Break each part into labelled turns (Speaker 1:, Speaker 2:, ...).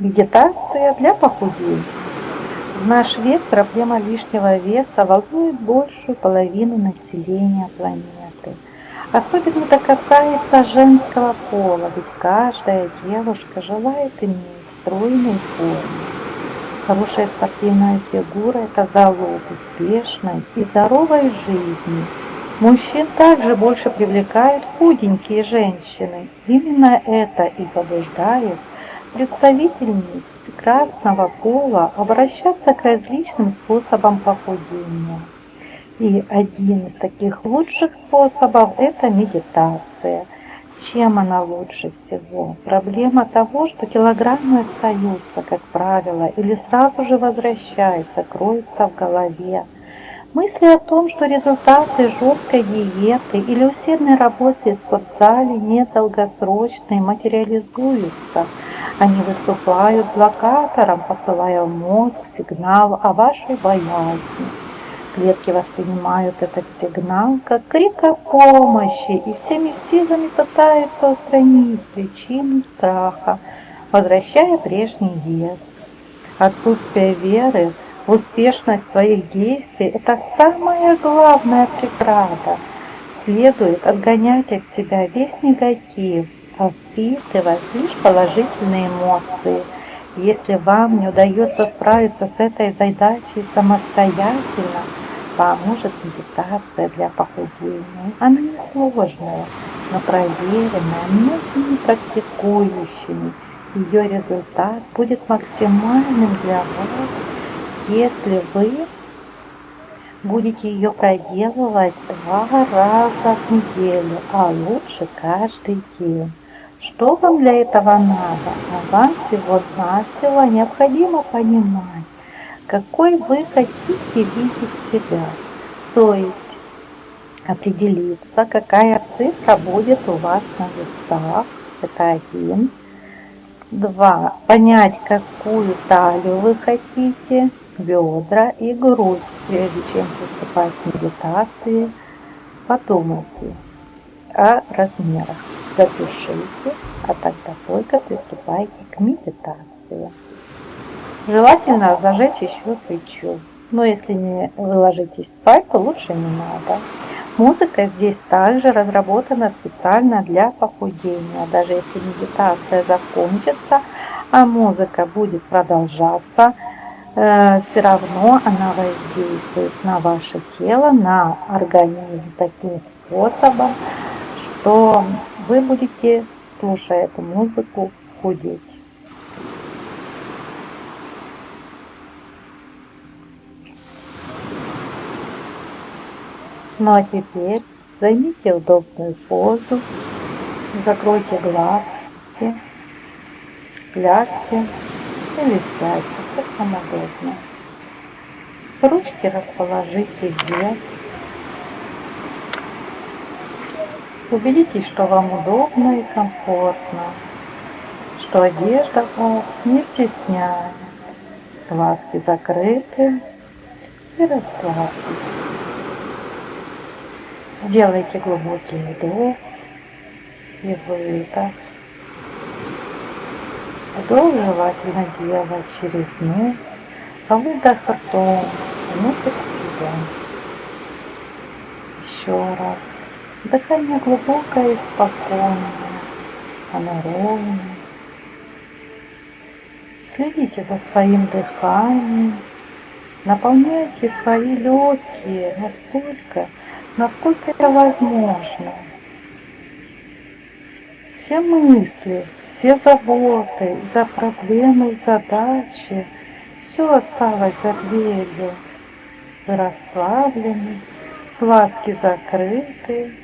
Speaker 1: Медитация для похудения. В наш век проблема лишнего веса волнует большую половину населения планеты. Особенно это касается женского пола, ведь каждая девушка желает иметь стройную форму. Хорошая спортивная фигура – это залог успешной и здоровой жизни. Мужчин также больше привлекают худенькие женщины. Именно это и побуждает представительниц прекрасного пола обращаться к различным способам похудения. И один из таких лучших способов – это медитация. Чем она лучше всего? Проблема того, что килограммы остаются, как правило, или сразу же возвращаются, кроются в голове. Мысли о том, что результаты жесткой диеты или усердной работы в спортзале недолгосрочные материализуются. Они выступают блокатором, посылая в мозг сигнал о вашей боязни. Клетки воспринимают этот сигнал как крик о помощи и всеми силами пытаются устранить причину страха, возвращая прежний вес. Отсутствие веры успешность своих действий – это самая главная преграда. Следует отгонять от себя весь негатив, а впитывать лишь положительные эмоции. Если вам не удается справиться с этой задачей самостоятельно, поможет медитация для похудения. Она несложная, но проверенная многими практикующими. Ее результат будет максимальным для вас если вы будете ее проделывать два раза в неделю, а лучше каждый день. Что вам для этого надо? А вам всего-навсего необходимо понимать, какой вы хотите видеть себя. То есть определиться, какая цифра будет у вас на весах. Это один. Два. Понять, какую талию вы хотите бедра и грудь. Прежде чем приступать к медитации, подумайте о размерах. Запишите, а тогда только приступайте к медитации. Желательно зажечь еще свечу. Но если не вы ложитесь спать, то лучше не надо. Музыка здесь также разработана специально для похудения. Даже если медитация закончится, а музыка будет продолжаться, все равно она воздействует на ваше тело, на организм таким способом, что вы будете, слушая эту музыку, худеть. Ну а теперь займите удобную позу, закройте глазки, лягте или сядьте как вам удобно. Ручки расположите вверх. Убедитесь, что вам удобно и комфортно, что одежда вас не стесняет. Глазки закрыты и расслабьтесь. Сделайте глубокий вдох и выдох. Вдох желательно делать через нос, а выдох ртом внутрь себя. Еще раз. Дыхание глубокое и спокойное, оно ровное. Следите за своим дыханием, наполняйте свои легкие настолько, насколько это возможно. Все мысли, все заботы, за проблемы и задачи, все осталось за дверью. Вы расслаблены, глазки закрыты,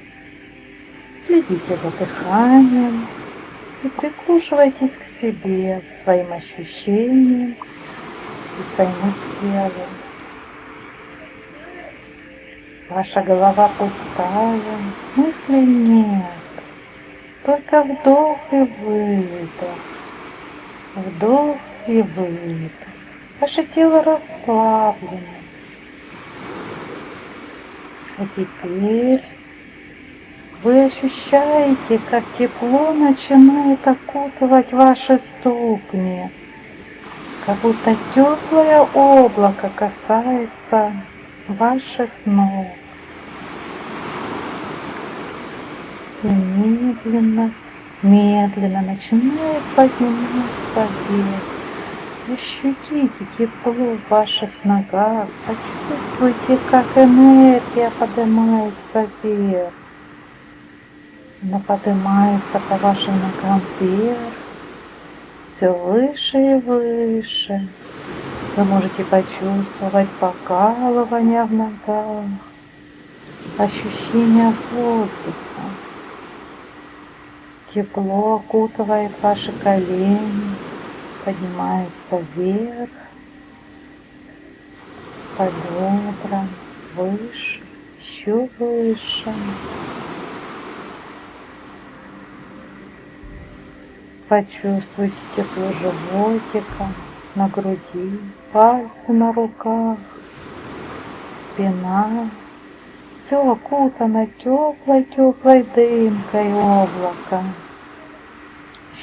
Speaker 1: следите за дыханием и прислушивайтесь к себе, к своим ощущениям и своему телу. Ваша голова пустая, мыслей нет. Только вдох и выдох. Вдох и выдох. Ваше тело расслаблено. А теперь вы ощущаете, как тепло начинает окутывать ваши ступни. как будто теплое облако касается ваших ног. И медленно, медленно начинает подниматься вверх. Ощутите тепло в ваших ногах, почувствуйте, как энергия поднимается вверх. Она поднимается по вашим ногам вверх, все выше и выше. Вы можете почувствовать покалывание в ногах, ощущение воздуха. Тепло окутывает ваши колени, поднимается вверх, по бедрам, выше, еще выше. Почувствуйте тепло животика на груди, пальцы на руках, спина. Все окутано теплой-теплой дымкой облака.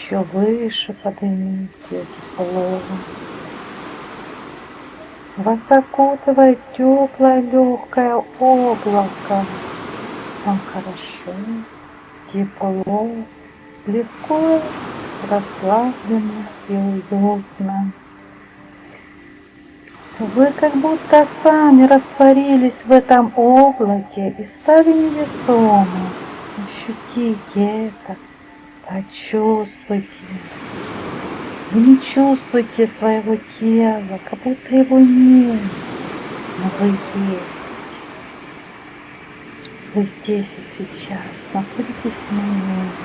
Speaker 1: Еще выше поднимите тепло. Вас окутывает теплое легкое облако. Вам хорошо, тепло, легко расслабленно и уютно. Вы как будто сами растворились в этом облаке и стали невесомы. Ощутите это, почувствуйте. Вы не чувствуете своего тела, как будто его нет, но вы есть. Вы здесь и сейчас находитесь в моменте.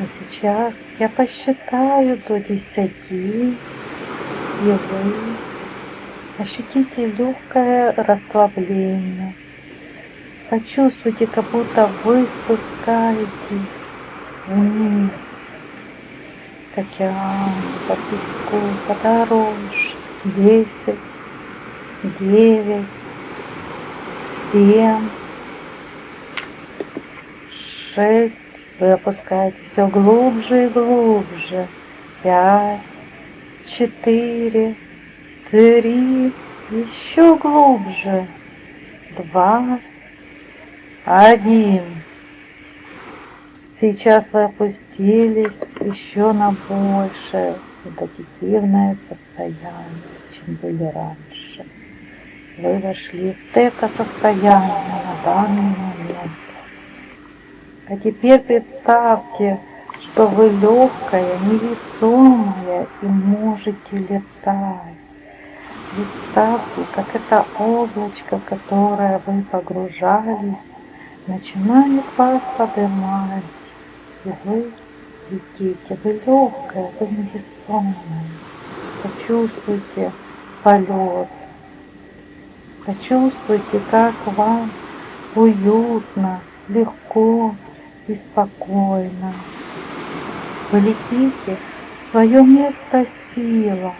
Speaker 1: А сейчас я посчитаю до десяти, и вы ощутите легкое расслабление. Почувствуйте, как будто вы спускаетесь вниз к океану, по песку, по дорожке. Десять, девять, семь, шесть, вы опускаетесь все глубже и глубже. Пять, четыре, три, еще глубже. Два, один. Сейчас вы опустились еще на большее медитативное состояние, чем были раньше. Вы вошли в это состояние на данный момент. А теперь представьте, что вы легкая, невесомая и можете летать. Представьте, как это облачко, в которое вы погружались, начинает вас поднимать. И вы летите, вы легкая, вы невесомая. Почувствуйте полет. Почувствуйте, как вам уютно, легко, и спокойно. Вы летите в свое место сила.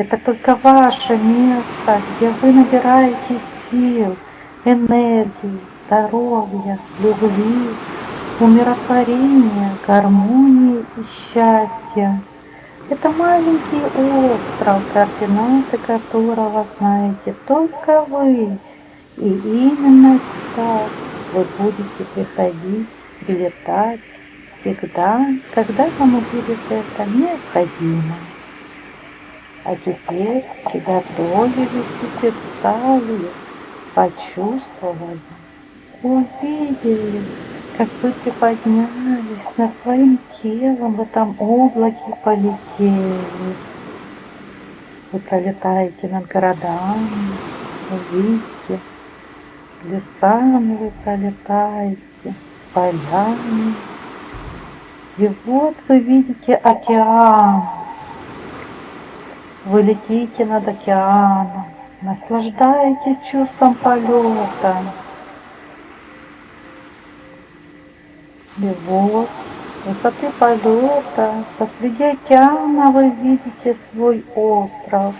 Speaker 1: Это только ваше место, где вы набираете сил, энергии, здоровья, любви, умиротворения, гармонии и счастья. Это маленький остров, координаты которого знаете только вы. И именно сюда вы будете приходить летать всегда, когда вам будет это необходимо. А теперь приготовились и представили, почувствовали, увидели, как вы приподнялись над своим телом в этом облаке полетели. Вы пролетаете над городами, увидите, лесами вы пролетаете, поляне. И вот вы видите океан. Вы летите над океаном, наслаждаетесь чувством полета. И вот с высоты полета посреди океана вы видите свой остров,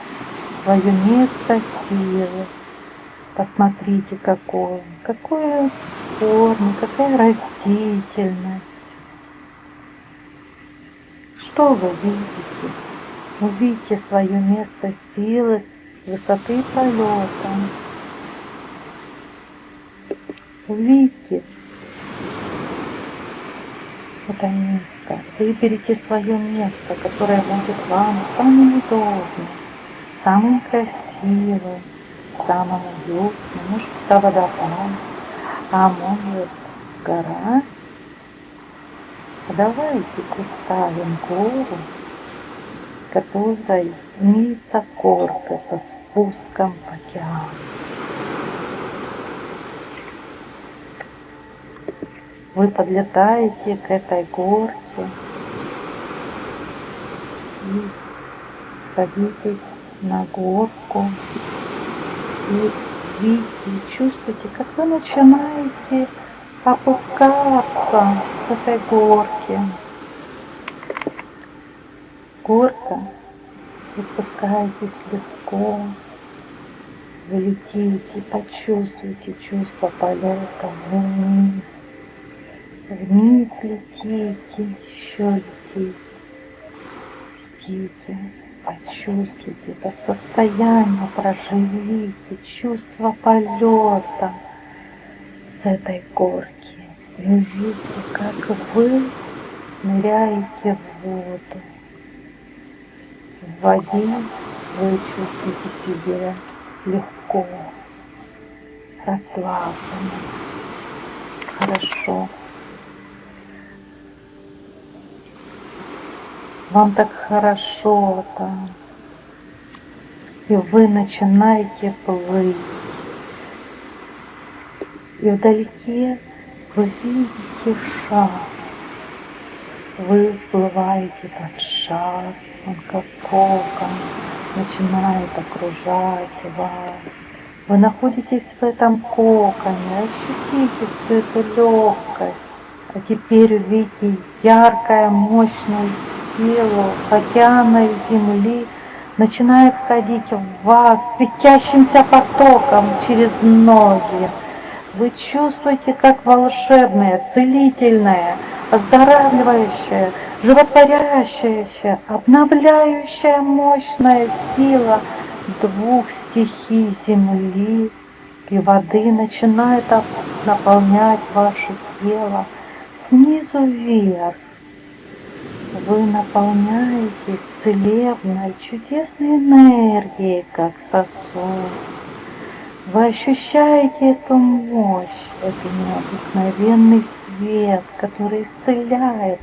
Speaker 1: свое место силы. Посмотрите, какое, какое формы, какая растительность. Что вы видите? Увидите свое место силы с высоты полета. Увидите это место. Выберите свое место, которое будет вам самым удобным, самым красивым, самым уютным. Может, это водопад, а может, гора. Давайте представим гору, которой имеется горка со спуском в океан. Вы подлетаете к этой горке и садитесь на горку и видите, чувствуете, как вы начинаете опускаться с этой горки. Горка, вы спускаетесь легко, вы летите, почувствуйте чувство полета вниз Вниз летите, еще летите, летите, почувствуйте это состояние, проживите чувство полета с этой горки. И увидите, как вы ныряете в воду. В воде вы чувствуете себя легко, расслабленно, хорошо. вам так хорошо там, и вы начинаете плыть. И вдалеке вы видите шар. Вы плываете под шар, он как кокон начинает окружать вас. Вы находитесь в этом коконе, ощутите всю эту легкость. А теперь увидите яркое, мощную силу океана и земли начинает входить в вас светящимся потоком через ноги. Вы чувствуете, как волшебная, целительная, оздоравливающая, животворящая, обновляющая мощная сила двух стихий земли и воды начинает наполнять ваше тело снизу вверх вы наполняете целебной, чудесной энергией, как сосуд. Вы ощущаете эту мощь, этот необыкновенный свет, который исцеляет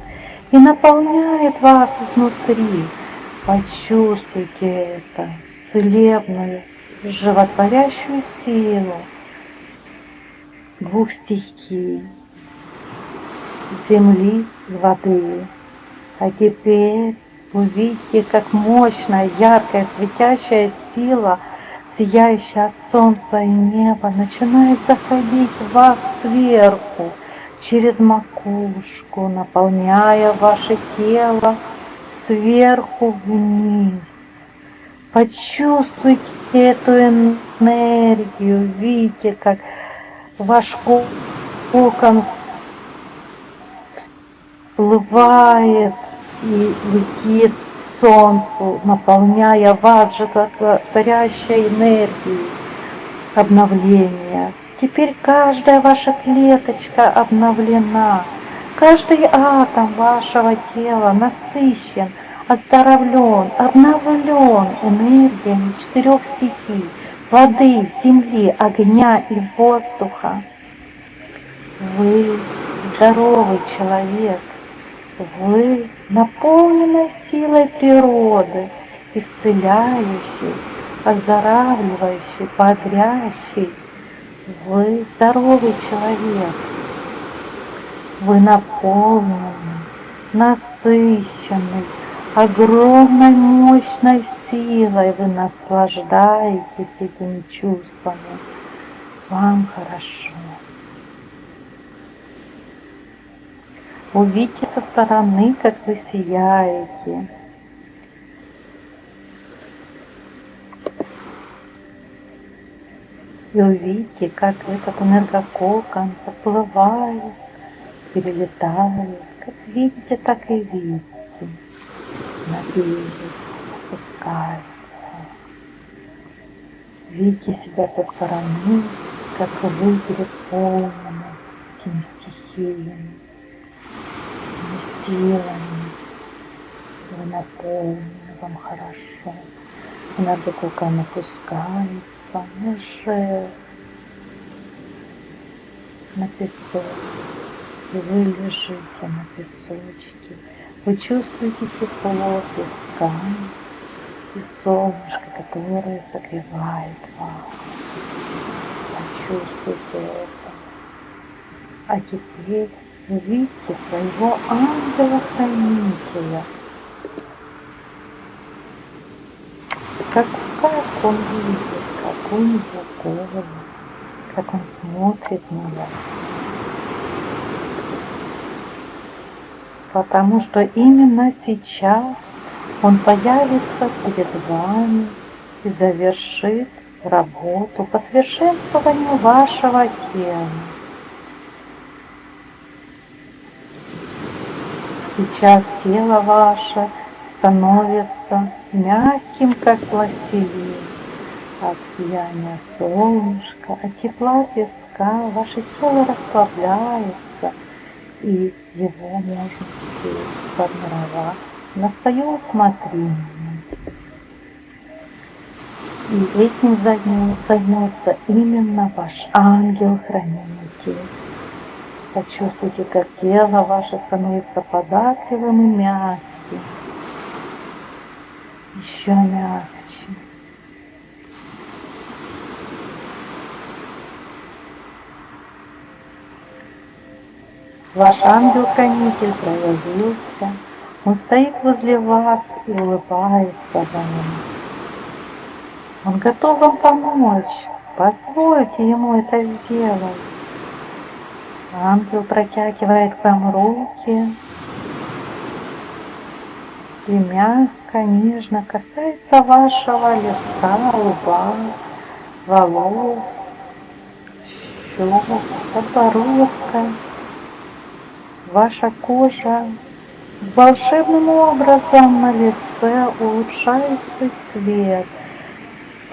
Speaker 1: и наполняет вас изнутри. Почувствуйте это целебную, животворящую силу двух стихий земли и воды. А теперь увидите, как мощная, яркая, светящая сила, сияющая от солнца и неба, начинает заходить в вас сверху, через макушку, наполняя ваше тело сверху вниз. Почувствуйте эту энергию, видите, как ваш кокон всплывает и летит солнцу, наполняя вас животворящей энергией обновления. Теперь каждая ваша клеточка обновлена, каждый атом вашего тела насыщен, оздоровлен, обновлен энергиями четырех стихий – воды, земли, огня и воздуха. Вы здоровый человек, вы наполнены силой природы, исцеляющей, оздоравливающей, бодрящей. Вы здоровый человек. Вы наполнены, насыщенный, огромной мощной силой. Вы наслаждаетесь этими чувствами. Вам хорошо. Увидьте со стороны, как вы сияете. И увидите, как этот энергококон подплывает, перелетает. Как видите, так и видите. На берег опускается. Видите себя со стороны, как вы переполнены этими стихиями, силами. Вы наполнены, вам хорошо. Энергококон опускается ниже на песок. И вы лежите на песочке. Вы чувствуете тепло песка и солнышко, которое согревает вас. Почувствуйте это. А теперь увидите своего ангела-хранителя. Как, как он видит, как у него голос, как он смотрит на вас. Потому что именно сейчас он появится перед вами и завершит работу по совершенствованию вашего тела. Сейчас тело ваше становится мягким, как пластилин. От сияния солнышка, от тепла песка ваше тело расслабляется, и его теперь формировать на свое усмотрение. И этим займется именно ваш ангел-хранитель. Почувствуйте, как тело ваше становится податливым и мягким. Еще мягче. Ваш ангел-хранитель проявился. Он стоит возле вас и улыбается вам. Он готов вам помочь. Позвольте ему это сделать. Ангел протягивает к вам руки и мягко, нежно касается вашего лица, лба, волос, щек, подбородка. Ваша кожа волшебным образом на лице улучшает свой цвет,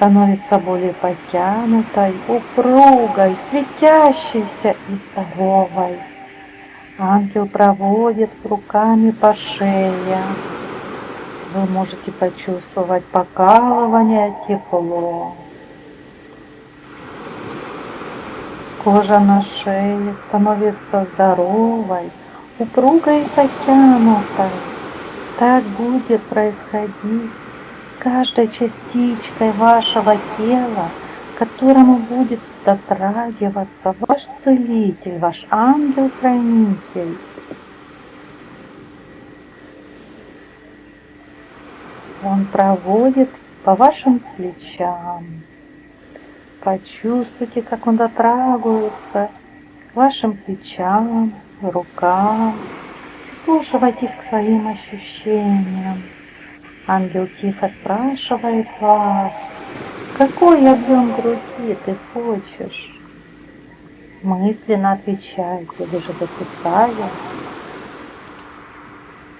Speaker 1: становится более потянутой, упругой, светящейся и здоровой. Ангел проводит руками по шее. Вы можете почувствовать покалывание, тепло. Кожа на шее становится здоровой, упругой и потянутой. Так будет происходить каждой частичкой вашего тела, которому будет дотрагиваться ваш целитель, ваш ангел-хранитель. Он проводит по вашим плечам. Почувствуйте, как он дотрагивается к вашим плечам, рукам. Слушайтесь к своим ощущениям. Ангел тихо спрашивает вас, какой объем груди ты хочешь? Мысленно отвечайте, вы же записали.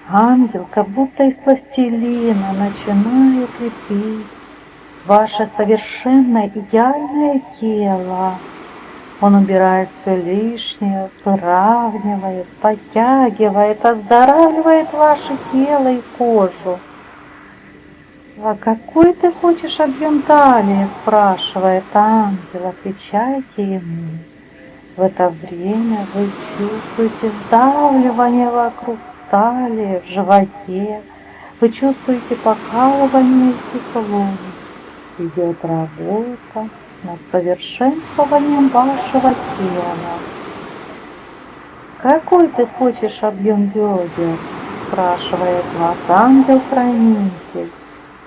Speaker 1: Ангел, как будто из пластилина, начинает лепить ваше совершенно идеальное тело. Он убирает все лишнее, выравнивает, подтягивает, оздоравливает ваше тело и кожу. «А какой ты хочешь объем талии?» – спрашивает ангел. Отвечайте ему. В это время вы чувствуете сдавливание вокруг талии, в животе. Вы чувствуете покалывание и тепло. Идет работа над совершенствованием вашего тела. Какой ты хочешь объем бедер? Спрашивает вас ангел-хранитель.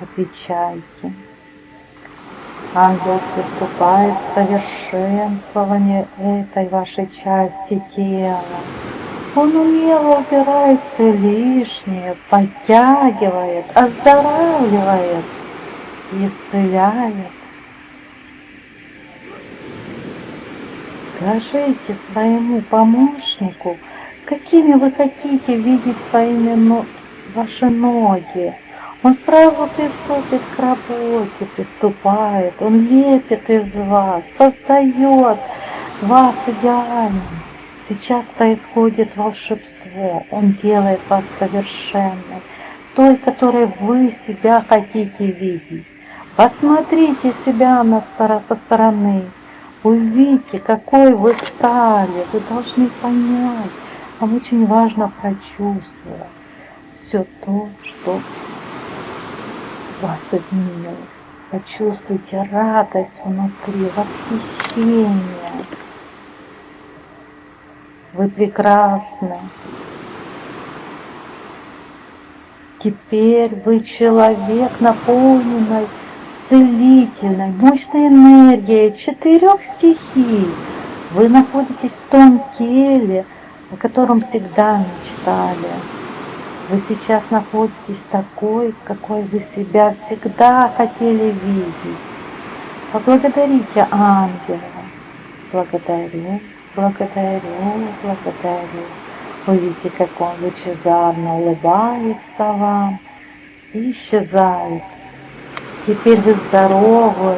Speaker 1: Отвечайте. Ангел приступает к совершенствованию этой вашей части тела. Он умело убирает все лишнее, подтягивает, оздоравливает, исцеляет. Скажите своему помощнику, какими вы хотите видеть своими ваши ноги. Он сразу приступит к работе, приступает, он лепит из вас, создает вас идеальным. Сейчас происходит волшебство, он делает вас совершенной, той, которой вы себя хотите видеть. Посмотрите себя на сторону, со стороны, увидите, какой вы стали, вы должны понять, вам очень важно прочувствовать все то, что вас изменилось. Почувствуйте радость внутри, восхищение. Вы прекрасны. Теперь вы человек, наполненный целительной, мощной энергией четырех стихий. Вы находитесь в том теле, о котором всегда мечтали. Вы сейчас находитесь такой, какой вы себя всегда хотели видеть. Поблагодарите ангела. Благодарю, благодарю, благодарю. Увидите, как он лучезарно улыбается вам и исчезает. Теперь вы здоровы,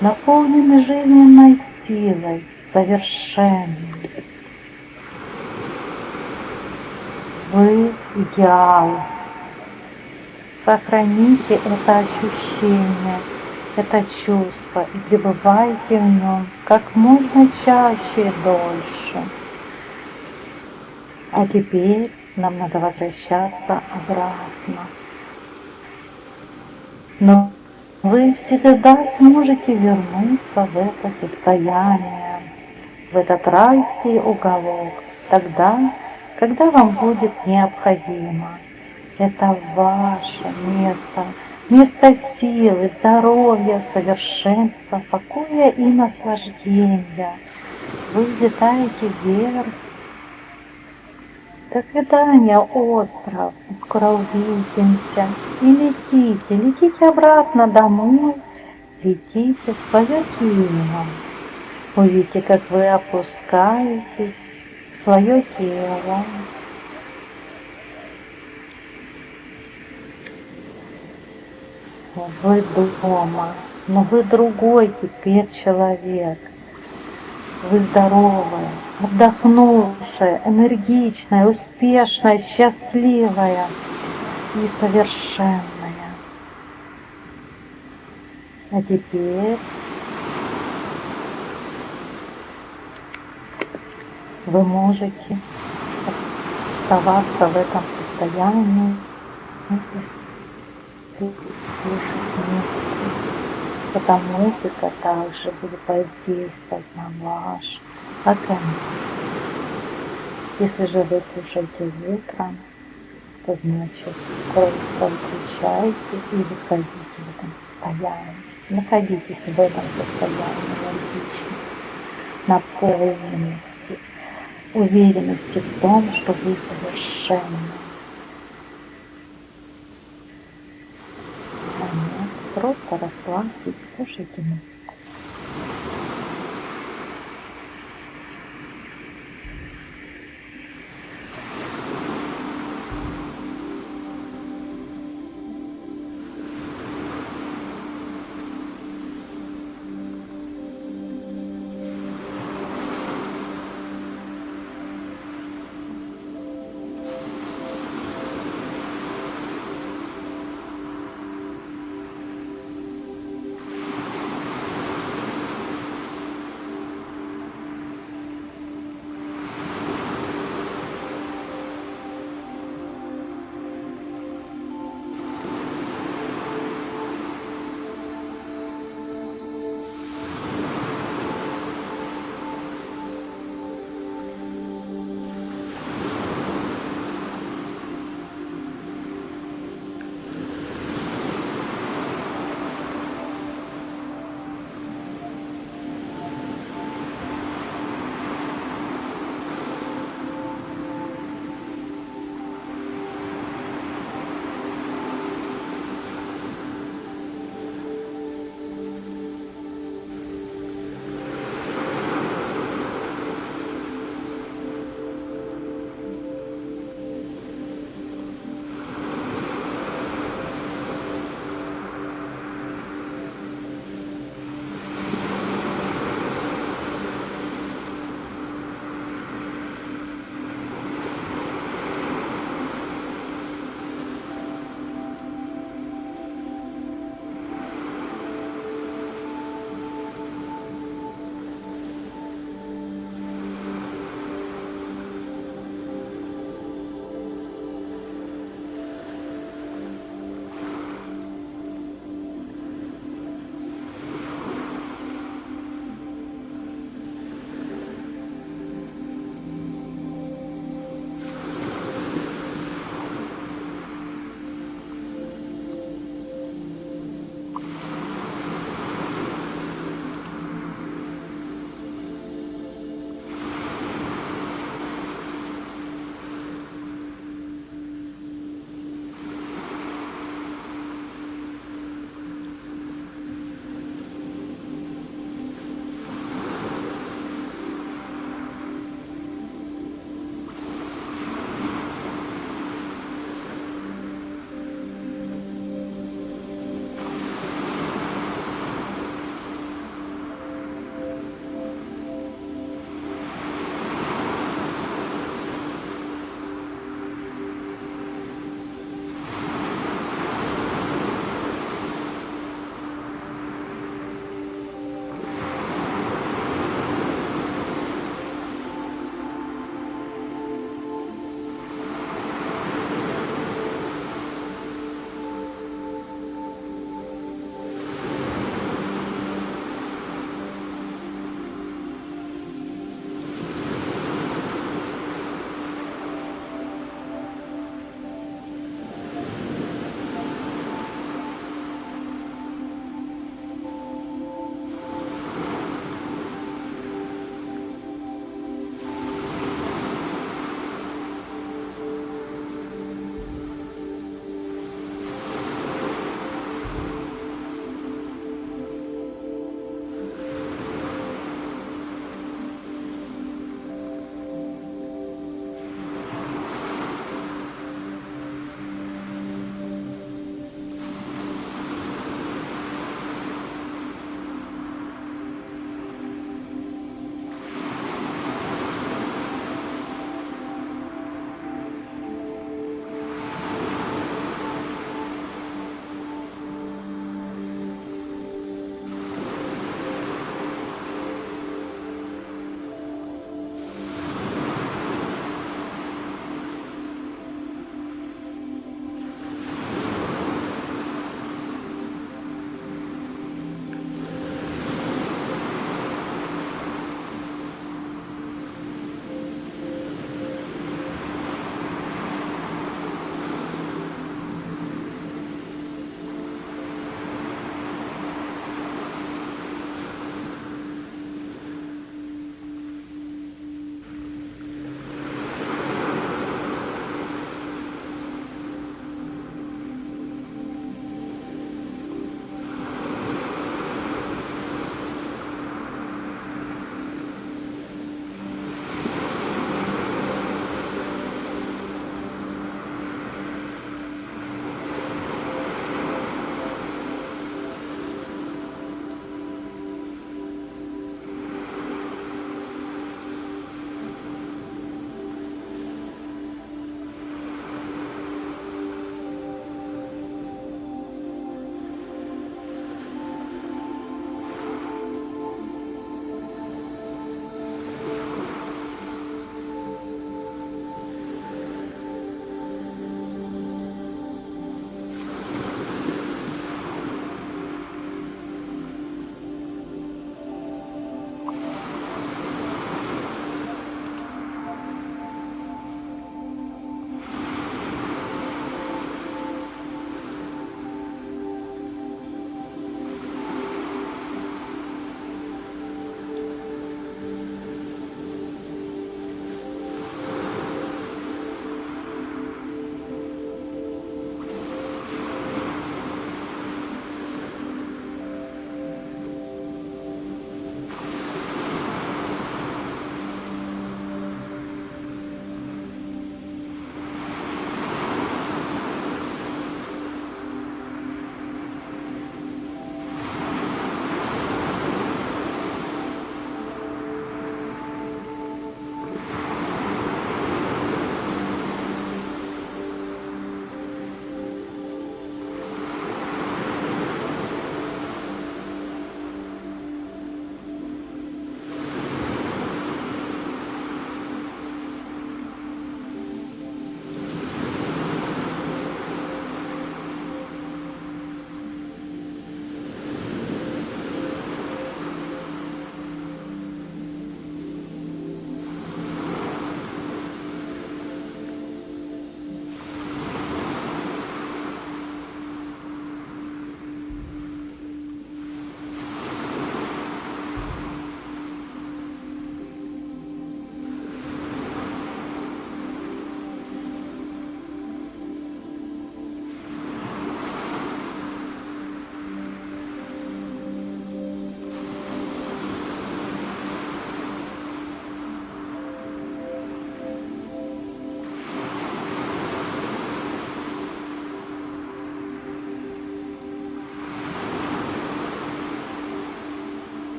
Speaker 1: наполнены жизненной силой, совершенны. Вы идеал. Сохраните это ощущение, это чувство и пребывайте в нем как можно чаще и дольше. А теперь нам надо возвращаться обратно. Но вы всегда сможете вернуться в это состояние, в этот райский уголок, тогда, когда вам будет необходимо. Это ваше место, место силы, здоровья, совершенства, покоя и наслаждения. Вы взлетаете вверх. До свидания, остров. Скоро увидимся. И летите, летите обратно домой. Летите в свое тело. Увидите, как вы опускаетесь свое тело. Вы дома, но вы другой теперь человек. Вы здоровая, отдохнувшая, энергичная, успешная, счастливая и совершенная. А теперь вы можете оставаться в этом состоянии и слушать музыку. Эта музыка также будет воздействовать на ваш организм. Если же вы слушаете утром, то значит просто выключайте и выходите в этом состоянии. Находитесь в этом состоянии логично, наполненности уверенности в том, что вы совершенны. А просто расслабьтесь, слушайте музыку.